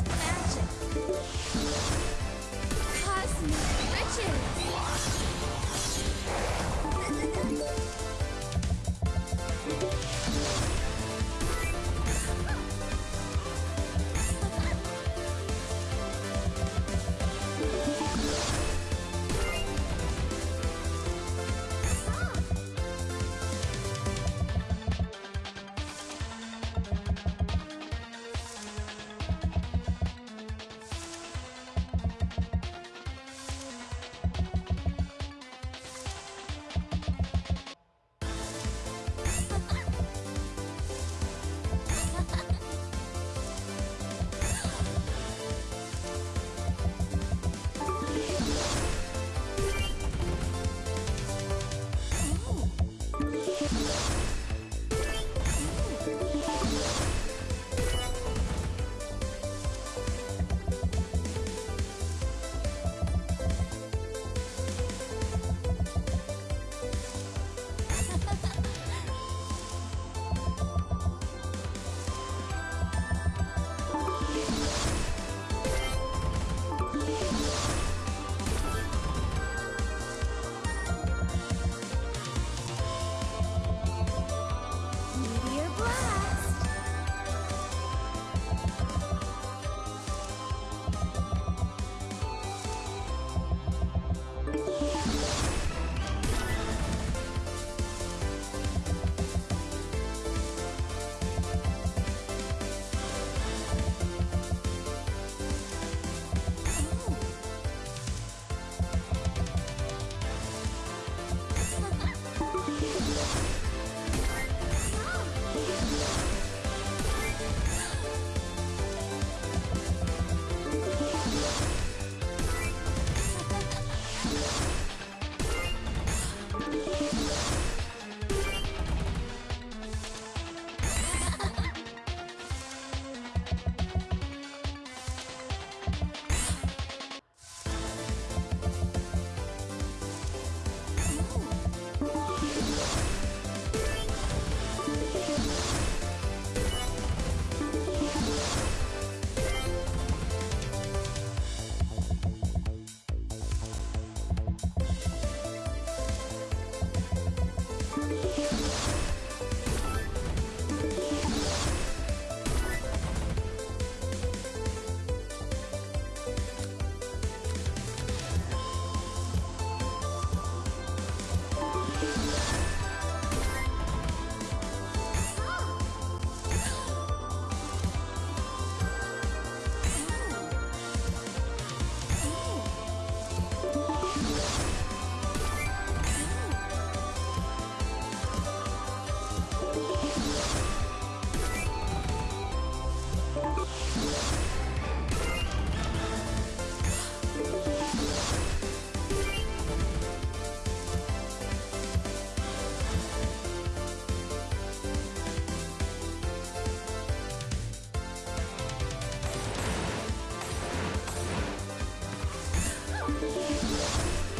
magic. Cosmic riches. うわっ!